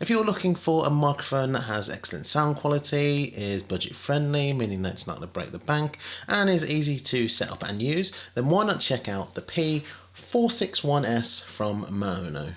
If you're looking for a microphone that has excellent sound quality, is budget friendly, meaning that it's not going to break the bank, and is easy to set up and use, then why not check out the P461S from Maono.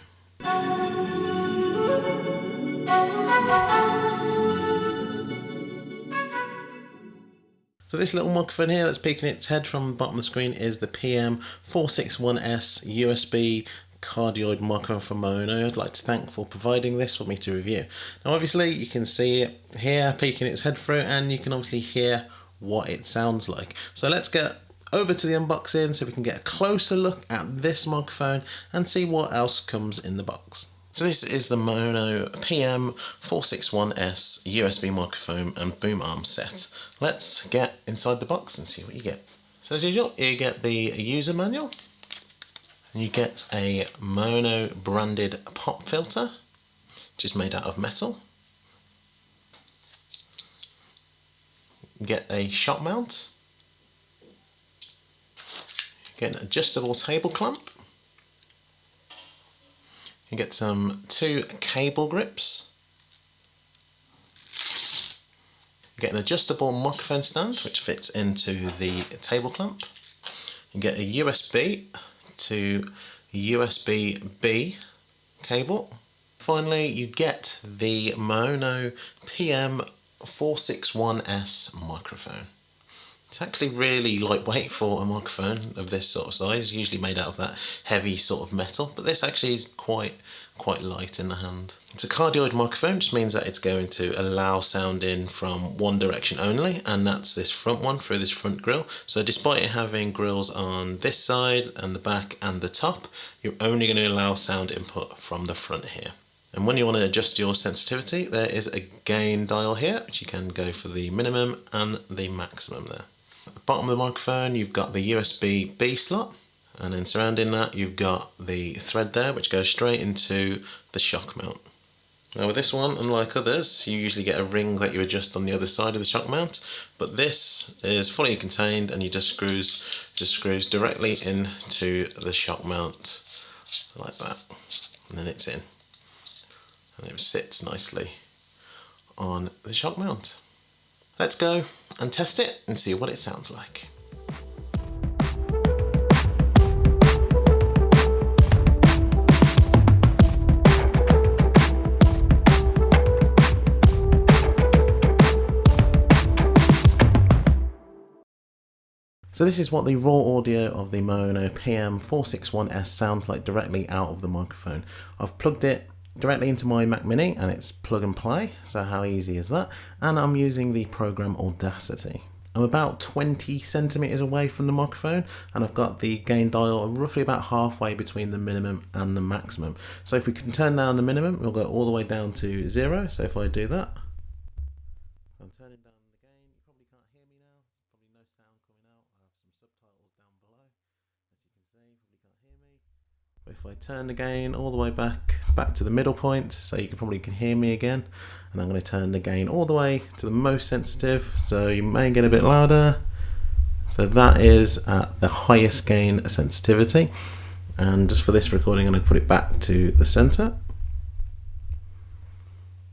So this little microphone here that's peeking its head from the bottom of the screen is the PM461S USB cardioid Maono. I'd like to thank for providing this for me to review. Now obviously you can see it here peeking its head through and you can obviously hear what it sounds like. So let's get over to the unboxing so we can get a closer look at this microphone and see what else comes in the box. So this is the Maono PM461S USB microphone and boom arm set. Let's get inside the box and see what you get. So as usual, you get the user manual. You get a Maono branded pop filter, which is made out of metal. You get a shock mount. You get an adjustable table clamp you get some two cable grips. You get an adjustable microphone stand which fits into the table clamp. You get a USB to USB-B cable. Finally, you get the Maono PM461S microphone. It's actually really lightweight for a microphone of this sort of size, usually made out of that heavy sort of metal, but this actually is quite quite light in the hand. It's a cardioid microphone, which means that it's going to allow sound in from one direction only, and that's this front one through this front grill. So despite it having grills on this side and the back and the top, you're only going to allow sound input from the front here. And when you want to adjust your sensitivity, there is a gain dial here, which you can go for the minimum and the maximum there. The bottom of the microphone you've got the USB B slot and then surrounding that you've got the thread there which goes straight into the shock mount. Now with this one, unlike others, you usually get a ring that you adjust on the other side of the shock mount, but this is fully contained and you just screws just screws directly into the shock mount like that, and then it's in, and it sits nicely on the shock mount. Let's go and test it and see what it sounds like. So this is what the raw audio of the Maono PM461S sounds like directly out of the microphone. I've plugged it directly into my Mac Mini and it's plug and play, so how easy is that? And I'm using the program Audacity. I'm about 20 centimeters away from the microphone and I've got the gain dial roughly about halfway between the minimum and the maximum. So if we can turn down the minimum, we'll go all the way down to zero. So if I do that, I'm turning down the gain. You probably can't hear me now. There's probably no sound coming out. I have some subtitles down below. As you can see, you probably can't hear me. But if I turn the gain all the way back back to the middle point so you can probably can hear me again. And I'm going to turn the gain all the way to the most sensitive so you may get a bit louder. So that is at the highest gain sensitivity. And just for this recording I'm going to put it back to the center.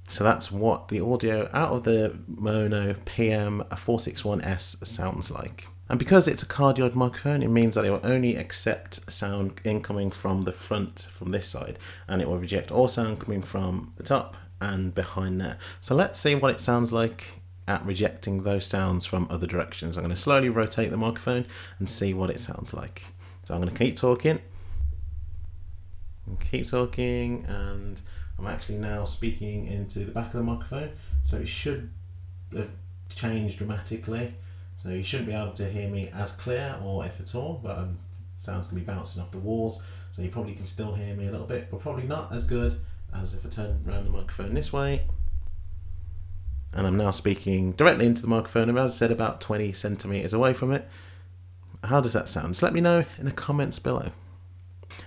So that's what the audio out of the Maono PM461S sounds like. And because it's a cardioid microphone, it means that it will only accept sound incoming from the front, from this side, and it will reject all sound coming from the top and behind there. So let's see what it sounds like at rejecting those sounds from other directions. I'm going to slowly rotate the microphone and see what it sounds like. So I'm going to keep talking, keep talking, and I'm actually now speaking into the back of the microphone, so it should have changed dramatically. So you shouldn't be able to hear me as clear or if at all, but um, sound's going to be bouncing off the walls. So you probably can still hear me a little bit, but probably not as good as if I turn around the microphone this way. And I'm now speaking directly into the microphone, and as I said, about 20 centimeters away from it. How does that sound? Just let me know in the comments below.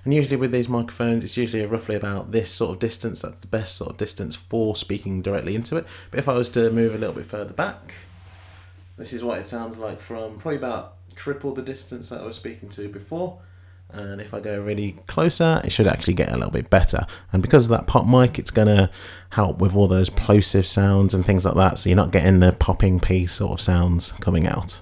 And usually with these microphones, it's usually roughly about this sort of distance. That's the best sort of distance for speaking directly into it. But if I was to move a little bit further back, this is what it sounds like from probably about triple the distance that I was speaking to before. and if I go really closer it should actually get a little bit better and because of that pop mic it's going to help with all those plosive sounds and things like that so you're not getting the popping p sort of sounds coming out.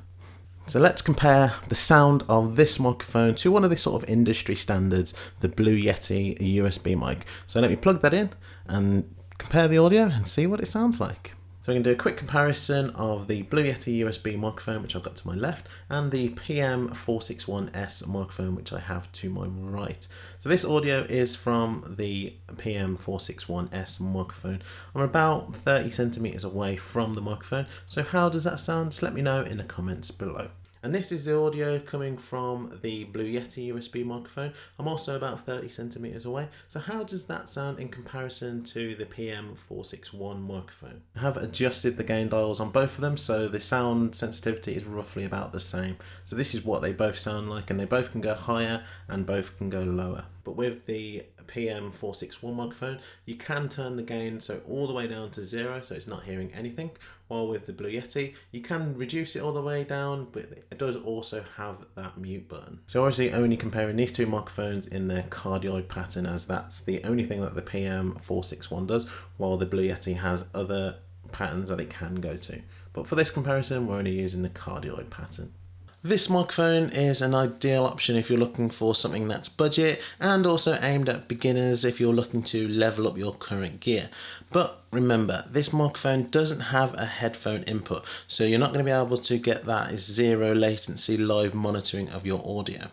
So let's compare the sound of this microphone to one of the sort of industry standards, the Blue Yeti USB mic. So let me plug that in and compare the audio and see what it sounds like. So we can do a quick comparison of the Blue Yeti USB microphone, which I've got to my left, and the PM461S microphone, which I have to my right. So this audio is from the PM461S microphone. I'm about 30 centimeters away from the microphone. So how does that sound? Just let me know in the comments below. And this is the audio coming from the Blue Yeti USB microphone. I'm also about 30 centimeters away. So how does that sound in comparison to the PM461 microphone? I have adjusted the gain dials on both of them so the sound sensitivity is roughly about the same. So this is what they both sound like and they both can go higher and both can go lower. But with the PM461 microphone, you can turn the gain so all the way down to zero, so it's not hearing anything. While with the Blue Yeti, you can reduce it all the way down, but it does also have that mute button. So obviously only comparing these two microphones in their cardioid pattern as that's the only thing that the PM461 does, while the Blue Yeti has other patterns that it can go to. But for this comparison, we're only using the cardioid pattern. This microphone is an ideal option if you're looking for something that's budget and also aimed at beginners if you're looking to level up your current gear. But remember, this microphone doesn't have a headphone input, so you're not going to be able to get that zero latency live monitoring of your audio.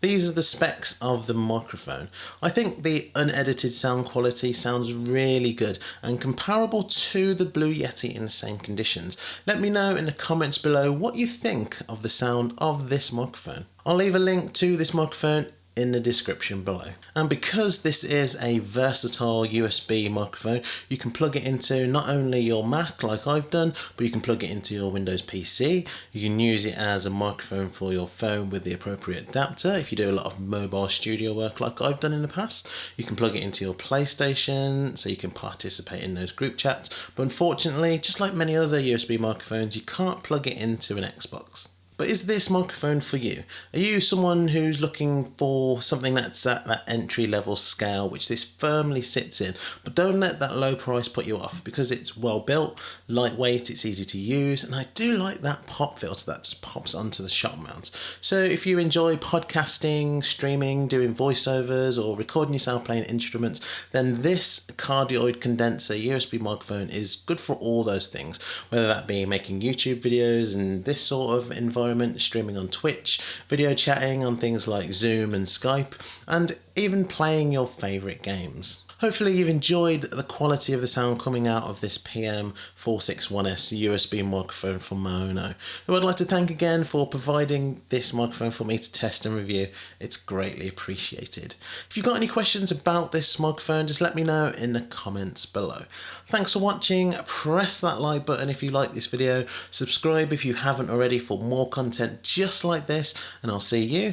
These are the specs of the microphone. I think the unedited sound quality sounds really good and comparable to the Blue Yeti in the same conditions. Let me know in the comments below what you think of the sound of this microphone. I'll leave a link to this microphone in the description below. And because this is a versatile USB microphone, you can plug it into not only your Mac like I've done, but you can plug it into your Windows PC. You can use it as a microphone for your phone with the appropriate adapter if you do a lot of mobile studio work like I've done in the past. You can plug it into your PlayStation so you can participate in those group chats. But unfortunately, just like many other USB microphones, you can't plug it into an Xbox. But is this microphone for you? Are you someone who's looking for something that's at that entry level scale, which this firmly sits in? But don't let that low price put you off because it's well built, lightweight, it's easy to use, and I do like that pop filter that just pops onto the shock mounts. So if you enjoy podcasting, streaming, doing voiceovers, or recording yourself playing instruments, then this cardioid condenser USB microphone is good for all those things, whether that be making YouTube videos and this sort of environment streaming on Twitch, video chatting on things like Zoom and Skype, and even playing your favourite games. Hopefully you've enjoyed the quality of the sound coming out of this PM461S USB microphone from Maono, who I'd like to thank again for providing this microphone for me to test and review. It's greatly appreciated. If you've got any questions about this microphone, just let me know in the comments below. Thanks for watching, press that like button if you like this video, subscribe if you haven't already for more content just like this, and I'll see you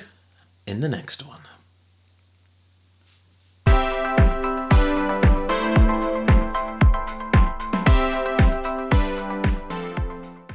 in the next one.